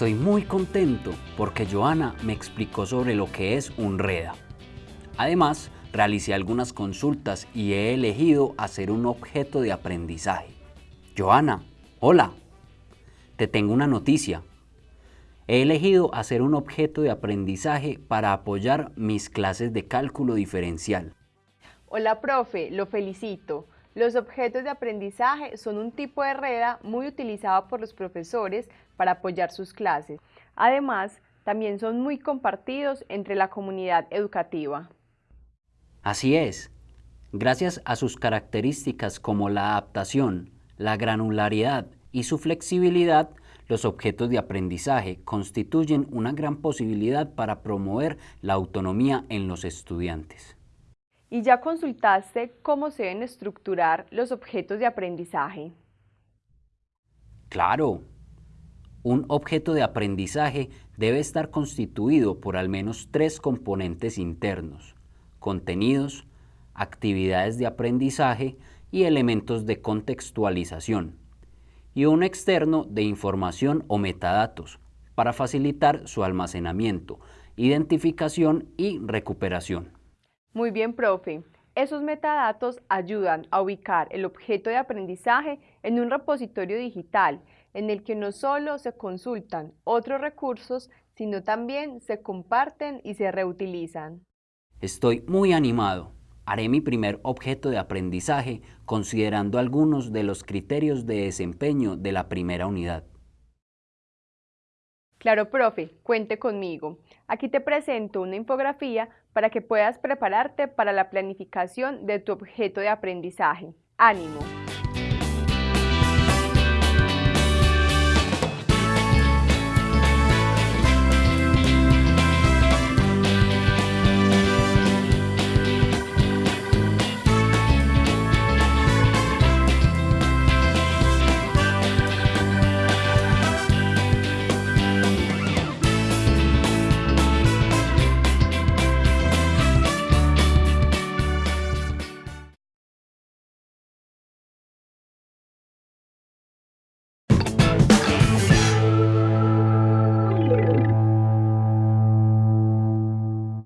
Estoy muy contento porque Joana me explicó sobre lo que es un REDA. Además, realicé algunas consultas y he elegido hacer un objeto de aprendizaje. Joana, hola, te tengo una noticia. He elegido hacer un objeto de aprendizaje para apoyar mis clases de cálculo diferencial. Hola, profe, lo felicito. Los objetos de aprendizaje son un tipo de REDA muy utilizado por los profesores para apoyar sus clases. Además, también son muy compartidos entre la comunidad educativa. Así es. Gracias a sus características como la adaptación, la granularidad y su flexibilidad, los objetos de aprendizaje constituyen una gran posibilidad para promover la autonomía en los estudiantes. ¿Y ya consultaste cómo se deben estructurar los objetos de aprendizaje? Claro. Un objeto de aprendizaje debe estar constituido por al menos tres componentes internos, contenidos, actividades de aprendizaje y elementos de contextualización, y un externo de información o metadatos para facilitar su almacenamiento, identificación y recuperación. Muy bien, profe. Esos metadatos ayudan a ubicar el objeto de aprendizaje en un repositorio digital en el que no solo se consultan otros recursos, sino también se comparten y se reutilizan. Estoy muy animado. Haré mi primer objeto de aprendizaje considerando algunos de los criterios de desempeño de la primera unidad. Claro, profe, cuente conmigo. Aquí te presento una infografía para que puedas prepararte para la planificación de tu objeto de aprendizaje. ¡Ánimo!